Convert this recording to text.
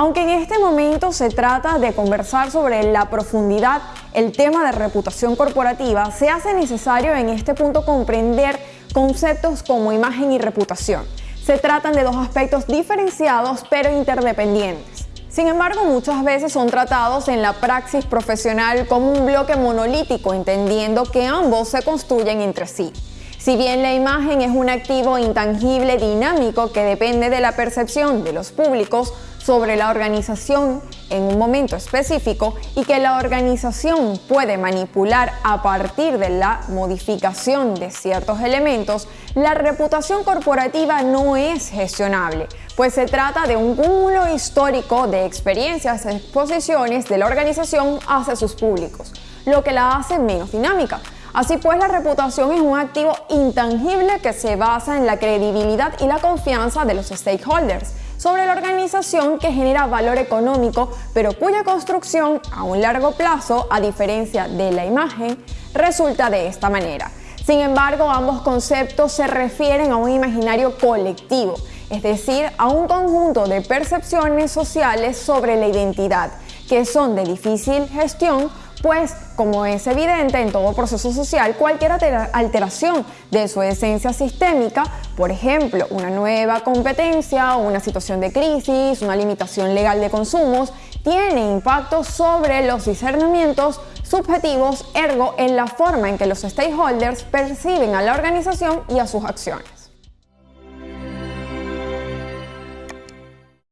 Aunque en este momento se trata de conversar sobre la profundidad el tema de reputación corporativa, se hace necesario en este punto comprender conceptos como imagen y reputación. Se tratan de dos aspectos diferenciados pero interdependientes. Sin embargo, muchas veces son tratados en la praxis profesional como un bloque monolítico, entendiendo que ambos se construyen entre sí. Si bien la imagen es un activo intangible dinámico que depende de la percepción de los públicos sobre la organización en un momento específico y que la organización puede manipular a partir de la modificación de ciertos elementos, la reputación corporativa no es gestionable, pues se trata de un cúmulo histórico de experiencias exposiciones de la organización hacia sus públicos, lo que la hace menos dinámica. Así pues, la reputación es un activo intangible que se basa en la credibilidad y la confianza de los stakeholders sobre la organización que genera valor económico, pero cuya construcción a un largo plazo, a diferencia de la imagen, resulta de esta manera. Sin embargo, ambos conceptos se refieren a un imaginario colectivo, es decir, a un conjunto de percepciones sociales sobre la identidad, que son de difícil gestión pues, como es evidente en todo proceso social, cualquier alteración de su esencia sistémica, por ejemplo, una nueva competencia, una situación de crisis, una limitación legal de consumos, tiene impacto sobre los discernimientos subjetivos, ergo en la forma en que los stakeholders perciben a la organización y a sus acciones.